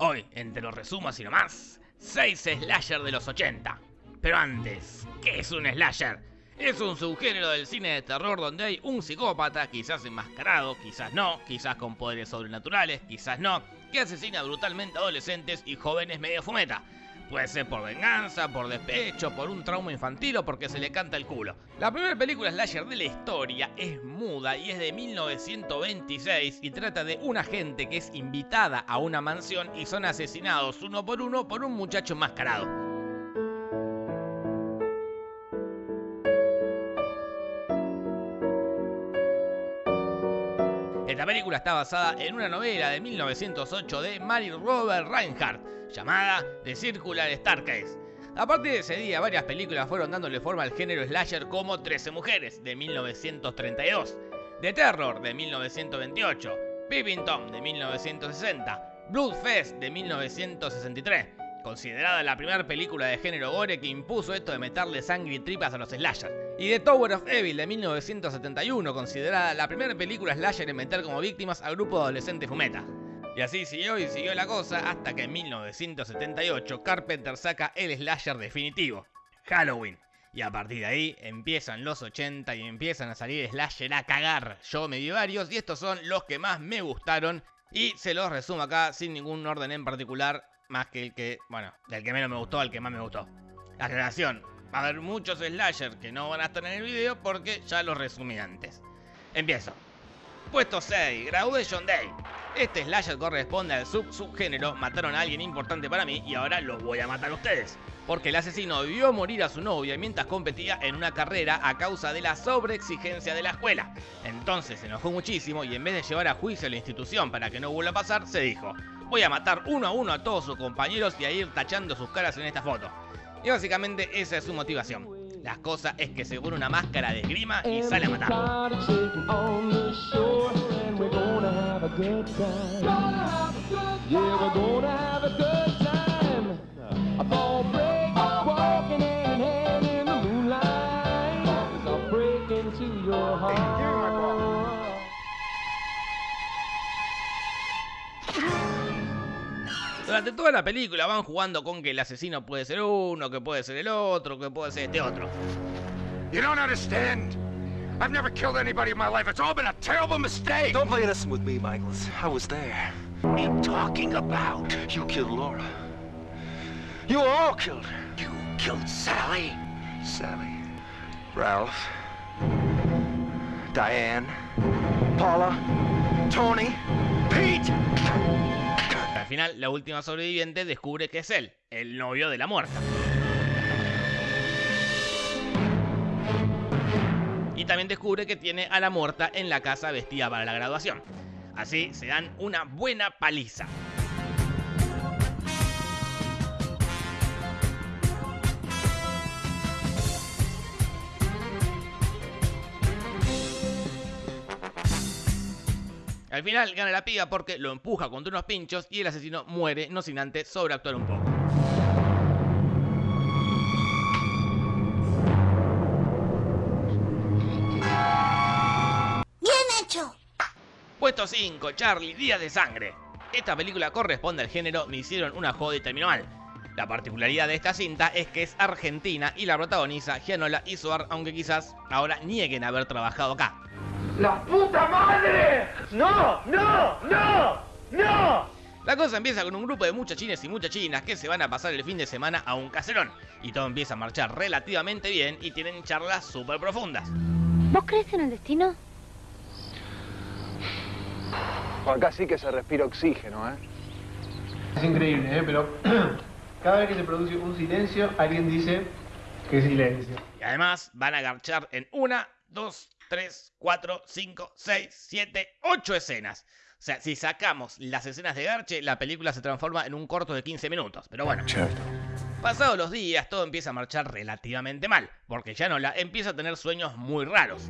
Hoy, entre los resumos y nomás, 6 slasher de los 80. Pero antes, ¿qué es un slasher? Es un subgénero del cine de terror donde hay un psicópata, quizás enmascarado, quizás no, quizás con poderes sobrenaturales, quizás no, que asesina brutalmente adolescentes y jóvenes medio fumeta. Puede ser por venganza, por despecho, por un trauma infantil o porque se le canta el culo. La primera película slasher de la historia es muda y es de 1926 y trata de una gente que es invitada a una mansión y son asesinados uno por uno por un muchacho enmascarado. Esta película está basada en una novela de 1908 de Mary Robert Reinhardt llamada The Circular Staircase. A partir de ese día, varias películas fueron dándole forma al género slasher como 13 Mujeres de 1932, The Terror de 1928, Peeping Tom de 1960, Bloodfest de 1963, considerada la primera película de género gore que impuso esto de meterle sangre y tripas a los slashers. Y The Tower of Evil de 1971, considerada la primera película slasher en meter como víctimas al grupo de adolescentes fumeta. Y así siguió y siguió la cosa hasta que en 1978 Carpenter saca el slasher definitivo, Halloween. Y a partir de ahí empiezan los 80 y empiezan a salir slasher a cagar. Yo me di varios y estos son los que más me gustaron y se los resumo acá sin ningún orden en particular más que el que, bueno, del que menos me gustó al que más me gustó. La aclaración, va a haber muchos slasher que no van a estar en el video porque ya los resumí antes. Empiezo. Puesto 6, Graduation Day. Este slasher corresponde al sub-subgénero Mataron a alguien importante para mí y ahora los voy a matar a ustedes. Porque el asesino vio morir a su novia mientras competía en una carrera a causa de la sobreexigencia de la escuela. Entonces se enojó muchísimo y en vez de llevar a juicio a la institución para que no vuelva a pasar, se dijo Voy a matar uno a uno a todos sus compañeros y a ir tachando sus caras en esta foto. Y básicamente esa es su motivación. La cosa es que se pone una máscara de esgrima y sale a matar. Durante toda la película van jugando con que el asesino puede ser uno, que puede ser el otro, que puede ser este otro. You don't understand. I've never killed anybody in my life. It's all been a terrible mistake. Don't play innocent with me, Michaels. I was there. What are you talking about? You killed Laura. You all killed her. You killed Sally? Sally. Ralph. Diane. Paula. Tony. Pete! Al final, la última sobreviviente descubre que es él, el novio de la muerta. Y también descubre que tiene a la muerta en la casa vestida para la graduación. Así se dan una buena paliza. Al final gana la piga porque lo empuja contra unos pinchos y el asesino muere, no sin antes sobreactuar un poco. ¡Bien hecho! Puesto 5, Charlie, Días de Sangre. Esta película corresponde al género Me hicieron una joda y terminó mal. La particularidad de esta cinta es que es argentina y la protagoniza Gianola y Suar, aunque quizás ahora nieguen haber trabajado acá. ¡La puta madre! ¡No! ¡No! ¡No! ¡No! La cosa empieza con un grupo de muchachines y muchachinas que se van a pasar el fin de semana a un caserón. Y todo empieza a marchar relativamente bien y tienen charlas súper profundas. ¿Vos crees en el destino? Acá sí que se respira oxígeno, ¿eh? Es increíble, ¿eh? Pero cada vez que se produce un silencio, alguien dice que silencio. Y además van a garchar en una, dos, tres, cuatro, cinco, seis, siete, ocho escenas. O sea, si sacamos las escenas de Garche, la película se transforma en un corto de 15 minutos. Pero bueno. Pasados los días, todo empieza a marchar relativamente mal, porque Yanola empieza a tener sueños muy raros.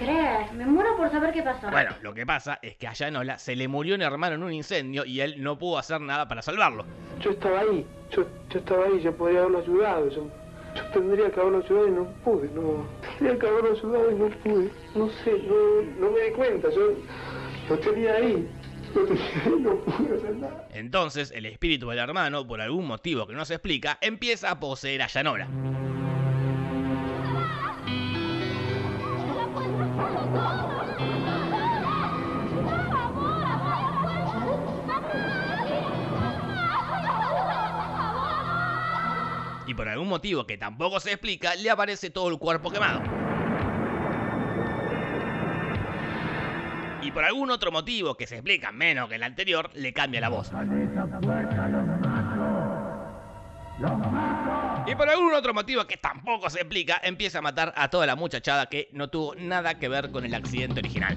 Creer. Me muero por saber qué pasó. Bueno, lo que pasa es que a Yanola se le murió un hermano en un incendio y él no pudo hacer nada para salvarlo. Yo estaba ahí, yo, yo estaba ahí, yo podría haberlo ayudado. Yo, Yo tendría que haberlo ayudado y no pude, no. Tendría que haberlo ayudado y no pude. No sé, no, no me di cuenta. Yo lo tenía ahí. Lo tenía ahí y no pude hacer nada. Entonces, el espíritu del hermano, por algún motivo que no se explica, empieza a poseer a Yanora. Y por algún motivo que tampoco se explica, le aparece todo el cuerpo quemado. Y por algún otro motivo que se explica menos que el anterior, le cambia la voz. Y por algún otro motivo que tampoco se explica, empieza a matar a toda la muchachada que no tuvo nada que ver con el accidente original.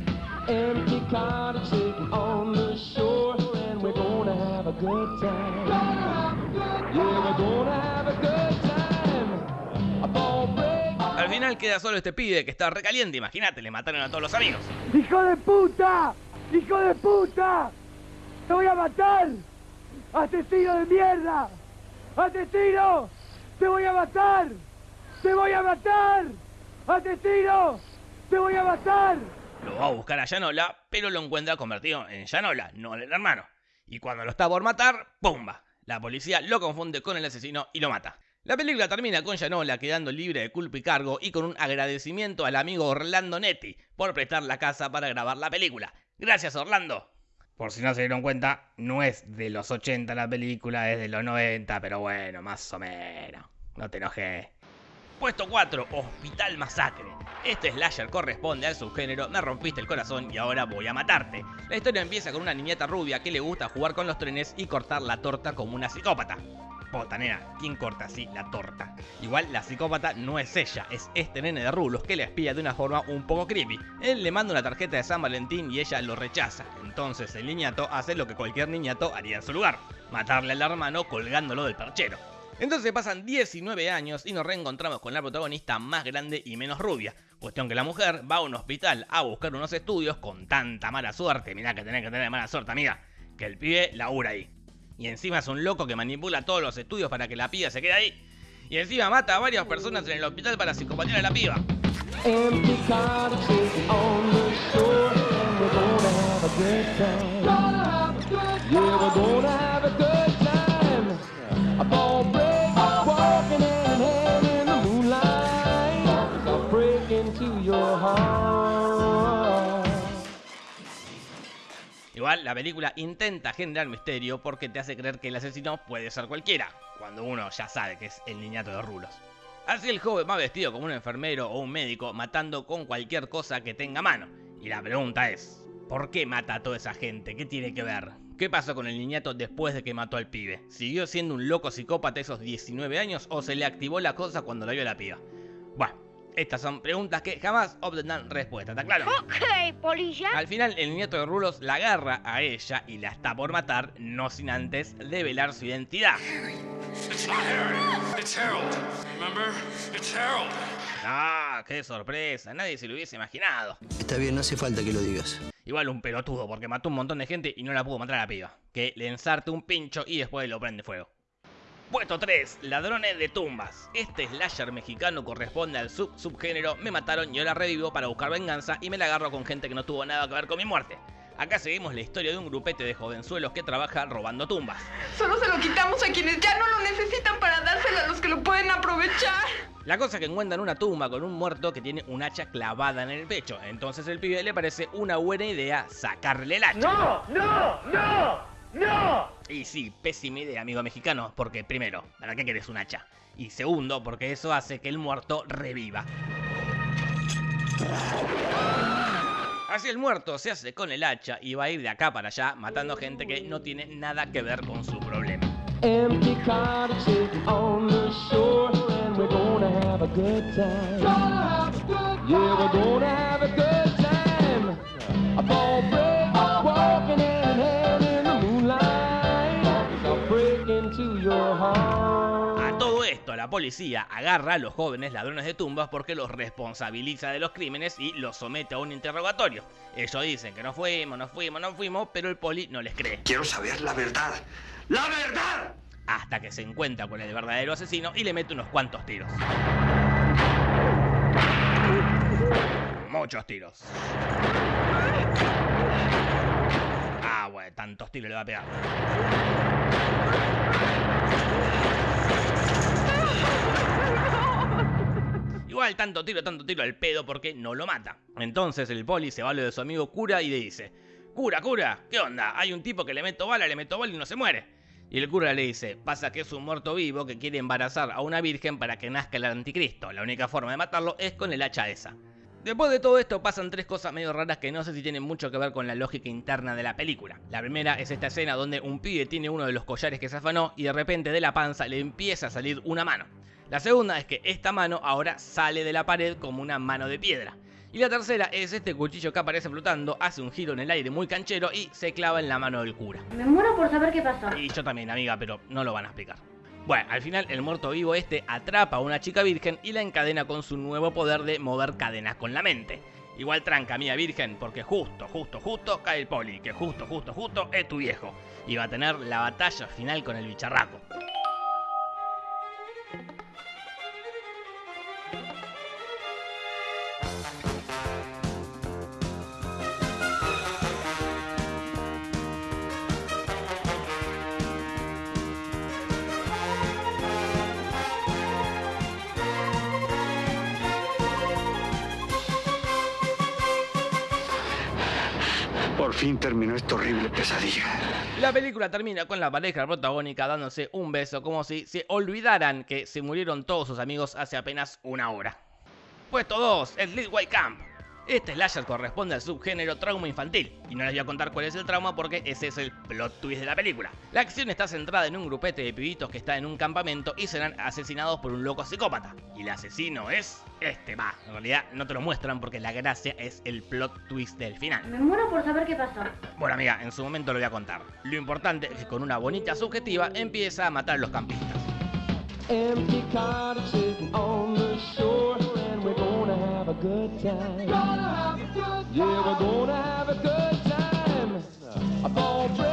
Al final queda solo este pibe que está recaliente, imagínate, le mataron a todos los amigos. ¡Hijo de puta! ¡Hijo de puta! ¡Te voy a matar! ¡Asesino de mierda! ¡Asesino! ¡Te voy a matar! ¡Te voy a matar! ¡Asesino! ¡Te voy a matar! Lo va a buscar a Yanola, pero lo encuentra convertido en Yanola, no en el hermano. Y cuando lo está por matar, ¡pumba! La policía lo confunde con el asesino y lo mata. La película termina con Yanola quedando libre de culpa y cargo y con un agradecimiento al amigo Orlando Netti por prestar la casa para grabar la película. Gracias Orlando. Por si no se dieron cuenta, no es de los 80 la película, es de los 90, pero bueno, más o menos. No te enojes. Puesto 4, Hospital Masacre. Este slasher corresponde al subgénero Me rompiste el corazón y ahora voy a matarte. La historia empieza con una niñeta rubia que le gusta jugar con los trenes y cortar la torta como una psicópata. Pota, nena, ¿quién corta así la torta? Igual la psicópata no es ella, es este nene de rulos que le espía de una forma un poco creepy. Él le manda una tarjeta de San Valentín y ella lo rechaza. Entonces el niñato hace lo que cualquier niñato haría en su lugar, matarle al hermano colgándolo del perchero. Entonces pasan 19 años y nos reencontramos con la protagonista más grande y menos rubia. Cuestión que la mujer va a un hospital a buscar unos estudios con tanta mala suerte, mirá que tenés que tener mala suerte amiga, que el pibe labura ahí. Y encima es un loco que manipula todos los estudios para que la piba se quede ahí. Y encima mata a varias personas en el hospital para psicopatear a la piba. La película intenta generar misterio porque te hace creer que el asesino puede ser cualquiera, cuando uno ya sabe que es el niñato de rulos. Así el joven va vestido como un enfermero o un médico matando con cualquier cosa que tenga a mano. Y la pregunta es, ¿por qué mata a toda esa gente? ¿Qué tiene que ver? ¿Qué pasó con el niñato después de que mató al pibe? ¿Siguió siendo un loco psicópata esos 19 años o se le activó la cosa cuando la vio la piba? Bueno, estas son preguntas que jamás obtendrán respuesta, ¿está claro? Ok, polilla. Al final, el nieto de Rulos la agarra a ella y la está por matar, no sin antes develar su identidad. It's not Harry. It's Harold. Remember? It's Harold. ¡Ah! ¡Qué sorpresa! Nadie se lo hubiese imaginado. Está bien, no hace falta que lo digas. Igual un pelotudo, porque mató un montón de gente y no la pudo matar a la piba. Que le ensarte un pincho y después lo prende fuego. Puesto 3. Ladrones de tumbas. Este slasher mexicano corresponde al sub-subgénero Me mataron y ahora revivo para buscar venganza y me la agarro con gente que no tuvo nada que ver con mi muerte. Acá seguimos la historia de un grupete de jovenzuelos que trabaja robando tumbas. Solo se lo quitamos a quienes ya no lo necesitan para dárselo a los que lo pueden aprovechar. La cosa es que encuentran una tumba con un muerto que tiene un hacha clavada en el pecho. Entonces el pibe le parece una buena idea sacarle el hacha. ¡No! ¡No! ¡No! ¡No! Y sí, pésima idea, amigo mexicano, porque primero, ¿para qué querés un hacha? Y segundo, porque eso hace que el muerto reviva. Así el muerto se hace con el hacha y va a ir de acá para allá matando gente que no tiene nada que ver con su problema. Empty policía agarra a los jóvenes ladrones de tumbas porque los responsabiliza de los crímenes y los somete a un interrogatorio. Ellos dicen que no fuimos, no fuimos, no fuimos, pero el poli no les cree. Quiero saber la verdad. ¡La verdad! hasta que se encuentra con el verdadero asesino y le mete unos cuantos tiros. Muchos tiros. Ah, bueno, tantos tiros le va a pegar. Igual tanto tiro, tanto tiro al pedo porque no lo mata. Entonces el poli se va a lo de su amigo cura y le dice, cura, cura, ¿qué onda? Hay un tipo que le meto bala, le meto bala y no se muere. Y el cura le dice, pasa que es un muerto vivo que quiere embarazar a una virgen para que nazca el anticristo. La única forma de matarlo es con el hacha esa. Después de todo esto pasan tres cosas medio raras que no sé si tienen mucho que ver con la lógica interna de la película. La primera es esta escena donde un pibe tiene uno de los collares que se afanó y de repente de la panza le empieza a salir una mano. La segunda es que esta mano ahora sale de la pared como una mano de piedra. Y la tercera es este cuchillo que aparece flotando, hace un giro en el aire muy canchero y se clava en la mano del cura. Me muero por saber qué pasó. Y yo también, amiga, pero no lo van a explicar. Bueno, al final el muerto vivo este atrapa a una chica virgen y la encadena con su nuevo poder de mover cadenas con la mente. Igual tranca, mía virgen, porque justo, justo, justo cae el poli, que justo, justo, justo es tu viejo. Y va a tener la batalla final con el bicharraco. La película termina con la pareja protagónica dándose un beso como si se olvidaran que se murieron todos sus amigos hace apenas una hora. Puesto 2, Sleepaway Camp. Este slasher corresponde al subgénero trauma infantil, y no les voy a contar cuál es el trauma porque ese es el plot twist de la película. La acción está centrada en un grupete de pibitos que está en un campamento y serán asesinados por un loco psicópata. Y el asesino es este, va, en realidad no te lo muestran porque la gracia es el plot twist del final. Me muero por saber qué pasó. Bueno amiga, en su momento lo voy a contar. Lo importante es que con una bonita subjetiva empieza a matar a los campistas. A good time. Gonna have a good time. Yeah, we're gonna have a good time. A ball break,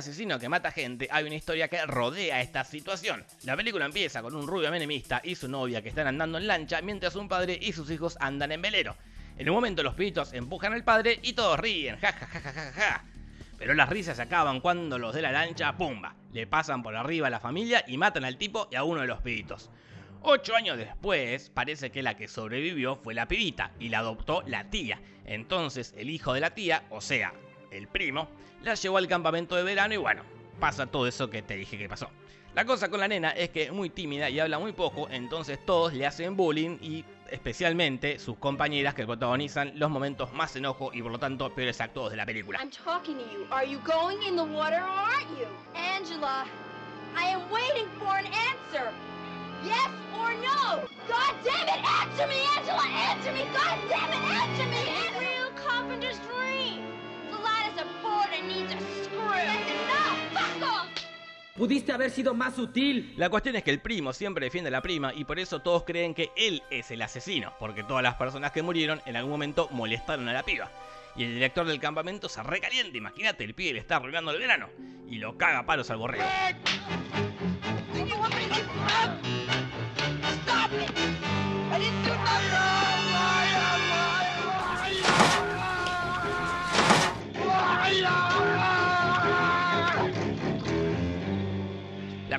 asesino que mata gente, hay una historia que rodea esta situación. La película empieza con un rubio menemista y su novia que están andando en lancha mientras un padre y sus hijos andan en velero. En un momento los pibitos empujan al padre y todos ríen, ja ja ja ja ja ja. Pero las risas se acaban cuando los de la lancha, pumba, le pasan por arriba a la familia y matan al tipo y a uno de los pibitos. Ocho años después, parece que la que sobrevivió fue la pibita y la adoptó la tía. Entonces el hijo de la tía, o sea, el primo, la llevó al campamento de verano y bueno, pasa todo eso que te dije que pasó. La cosa con la nena es que es muy tímida y habla muy poco, entonces todos le hacen bullying y especialmente sus compañeras que protagonizan los momentos más enojo y por lo tanto peores actos de la película. I'm talking to you. Are you going in the water or aren't you? Angela, I am waiting for an answer. Yes or no? God damn it, answer me, Angela! Answer me! God damn it, answer me! Real carpenter's dream. Pudiste haber sido más sutil. La cuestión es que el primo siempre defiende a la prima y por eso todos creen que él es el asesino, porque todas las personas que murieron en algún momento molestaron a la piba. Y el director del campamento se recalienta, imagínate, el pibe le está arruinando el verano y lo caga a palos al borrego.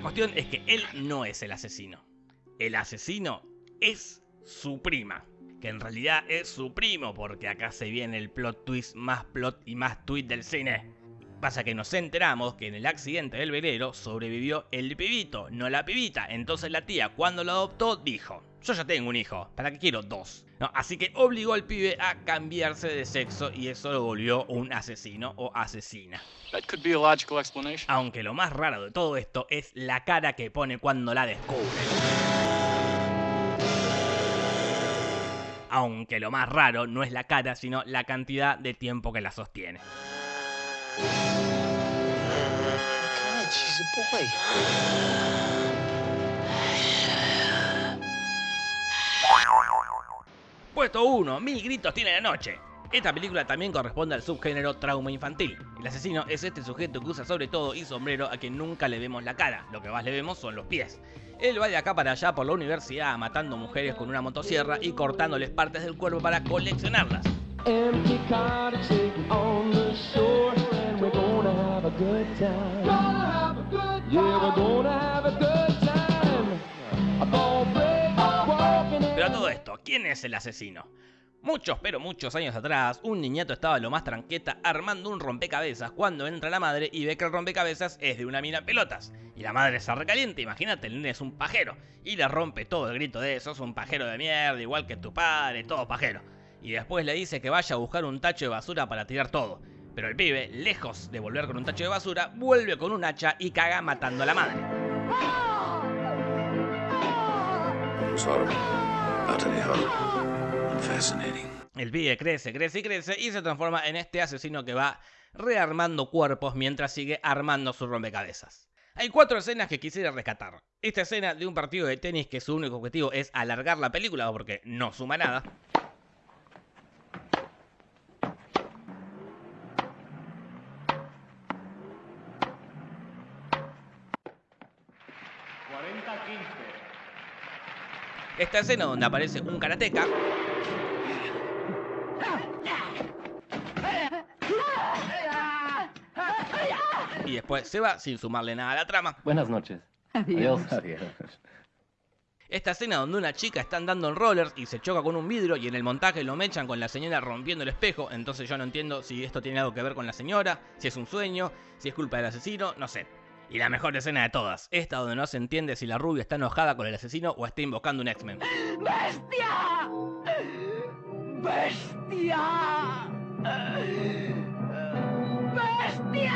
La cuestión es que él no es el asesino. El asesino es su prima. Que en realidad es su primo, porque acá se viene el plot twist más plot y más tweet del cine. Pasa que nos enteramos que en el accidente del velero sobrevivió el pibito, no la pibita. Entonces la tía, cuando lo adoptó, dijo: Yo ya tengo un hijo, ¿para qué quiero dos? No, así que obligó al pibe a cambiarse de sexo y eso lo volvió un asesino o asesina. That could be a logical explanation. Aunque lo más raro de todo esto es la cara que pone cuando la descubre. Aunque lo más raro no es la cara, sino la cantidad de tiempo que la sostiene. God she's a boy. Puesto 1, Mil gritos tiene la noche. Esta película también corresponde al subgénero trauma infantil. El asesino es este sujeto que usa sobre todo y sombrero a quien nunca le vemos la cara, lo que más le vemos son los pies. Él va de acá para allá por la universidad matando mujeres con una motosierra y cortándoles partes del cuerpo para coleccionarlas. Empty Pero a todo esto, ¿quién es el asesino? Muchos, pero muchos años atrás, un niñato estaba lo más tranqueta armando un rompecabezas cuando entra la madre y ve que el rompecabezas es de una mina pelotas. Y la madre se recaliente, imagínate, el nene es un pajero. Y le rompe todo el grito de eso, es un pajero de mierda, igual que tu padre, todo pajero. Y después le dice que vaya a buscar un tacho de basura para tirar todo. Pero el pibe, lejos de volver con un tacho de basura, vuelve con un hacha y caga matando a la madre. El pibe crece, crece y crece y se transforma en este asesino que va rearmando cuerpos mientras sigue armando su rompecabezas. Hay cuatro escenas que quisiera rescatar. Esta escena de un partido de tenis que su único objetivo es alargar la película porque no suma nada. Esta escena donde aparece un karateca y después se va sin sumarle nada a la trama. Buenas noches. Adiós. Adiós. Esta escena donde una chica está andando en rollers y se choca con un vidrio y en el montaje lo mechan con la señora rompiendo el espejo, entonces yo no entiendo si esto tiene algo que ver con la señora, si es un sueño, si es culpa del asesino, no sé. Y la mejor escena de todas, esta donde no se entiende si la rubia está enojada con el asesino o está invocando un X-Men. ¡Bestia! ¡Bestia! ¡Bestia!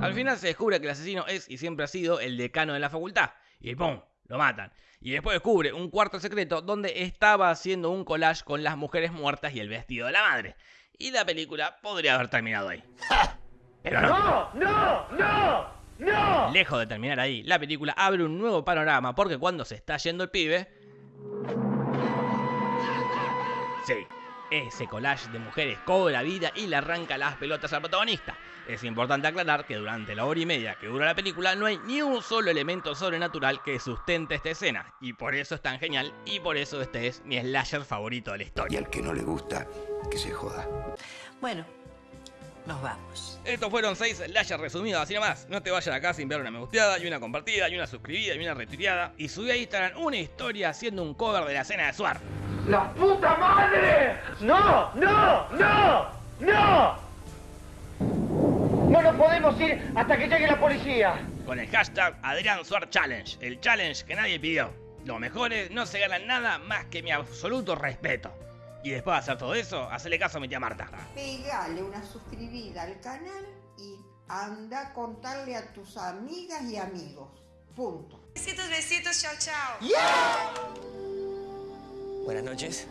Al final se descubre que el asesino es y siempre ha sido el decano de la facultad. Y ¡pum! Lo matan. Y después descubre un cuarto secreto donde estaba haciendo un collage con las mujeres muertas y el vestido de la madre. Y la película podría haber terminado ahí. Pero no. ¡No! ¡No! ¡No! ¡No! Lejos de terminar ahí, la película abre un nuevo panorama porque cuando se está yendo el pibe... Sí, ese collage de mujeres cobra vida y le arranca las pelotas al protagonista. Es importante aclarar que durante la hora y media que dura la película no hay ni un solo elemento sobrenatural que sustente esta escena. Y por eso es tan genial y por eso este es mi slasher favorito de la Y historia. al que no le gusta, que se joda. Bueno, nos vamos. Estos fueron 6 slashers resumidos, así nomás. No te vayas acá sin ver una me gusteada, y una compartida, y una suscribida, y una retuiteada. Y subí a Instagram una historia haciendo un cover de la escena de Suar. ¡La puta madre! ¡No! ¡No! ¡No! ¡No! No nos podemos ir hasta que llegue la policía. Con el hashtag Adrián Suar Challenge, el challenge que nadie pidió. Los mejores no se ganan nada más que mi absoluto respeto. Y después de hacer todo eso, hacele caso a mi tía Marta. Pegale una suscribida al canal y anda a contarle a tus amigas y amigos. Punto. Besitos, besitos, chao, chao. Buenas noches.